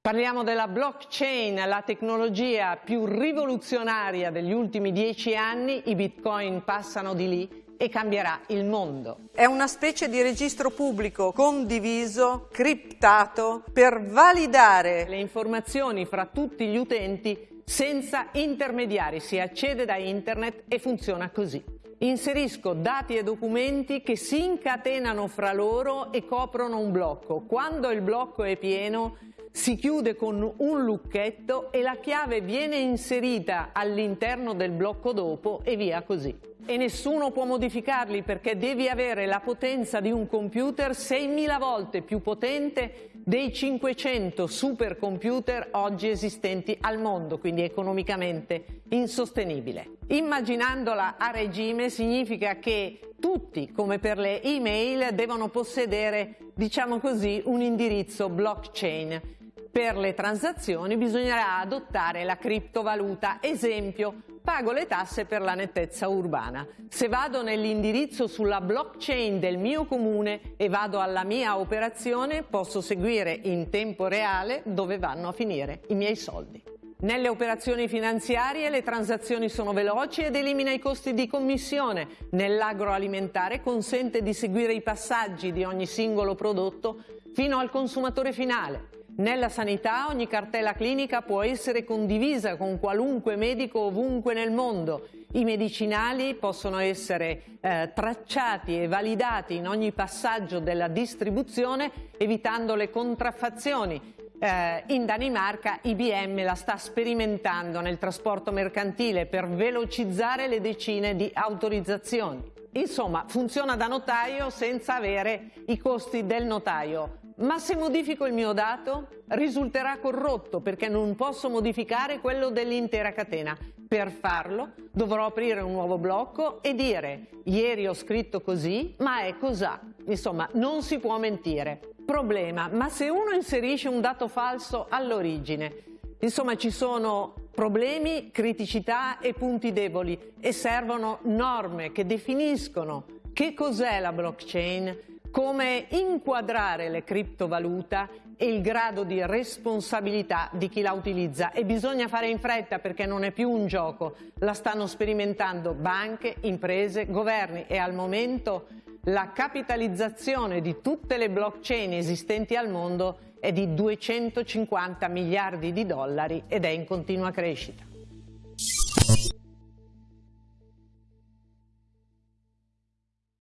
Parliamo della blockchain, la tecnologia più rivoluzionaria degli ultimi dieci anni, i bitcoin passano di lì e cambierà il mondo. È una specie di registro pubblico condiviso, criptato, per validare le informazioni fra tutti gli utenti senza intermediari, si accede da internet e funziona così. Inserisco dati e documenti che si incatenano fra loro e coprono un blocco. Quando il blocco è pieno si chiude con un lucchetto e la chiave viene inserita all'interno del blocco dopo e via così. E nessuno può modificarli perché devi avere la potenza di un computer 6.000 volte più potente dei 500 supercomputer oggi esistenti al mondo, quindi economicamente insostenibile. Immaginandola a regime significa che tutti, come per le email, devono possedere, diciamo così, un indirizzo blockchain per le transazioni bisognerà adottare la criptovaluta. Esempio, pago le tasse per la nettezza urbana. Se vado nell'indirizzo sulla blockchain del mio comune e vado alla mia operazione, posso seguire in tempo reale dove vanno a finire i miei soldi. Nelle operazioni finanziarie le transazioni sono veloci ed elimina i costi di commissione. Nell'agroalimentare consente di seguire i passaggi di ogni singolo prodotto fino al consumatore finale. Nella sanità ogni cartella clinica può essere condivisa con qualunque medico ovunque nel mondo. I medicinali possono essere eh, tracciati e validati in ogni passaggio della distribuzione evitando le contraffazioni. Eh, in Danimarca IBM la sta sperimentando nel trasporto mercantile per velocizzare le decine di autorizzazioni. Insomma, funziona da notaio senza avere i costi del notaio. Ma se modifico il mio dato risulterà corrotto perché non posso modificare quello dell'intera catena. Per farlo dovrò aprire un nuovo blocco e dire ieri ho scritto così ma è cos'ha. Insomma non si può mentire. Problema, ma se uno inserisce un dato falso all'origine, insomma ci sono problemi, criticità e punti deboli e servono norme che definiscono che cos'è la blockchain, come inquadrare le criptovaluta e il grado di responsabilità di chi la utilizza e bisogna fare in fretta perché non è più un gioco, la stanno sperimentando banche, imprese, governi e al momento la capitalizzazione di tutte le blockchain esistenti al mondo è di 250 miliardi di dollari ed è in continua crescita.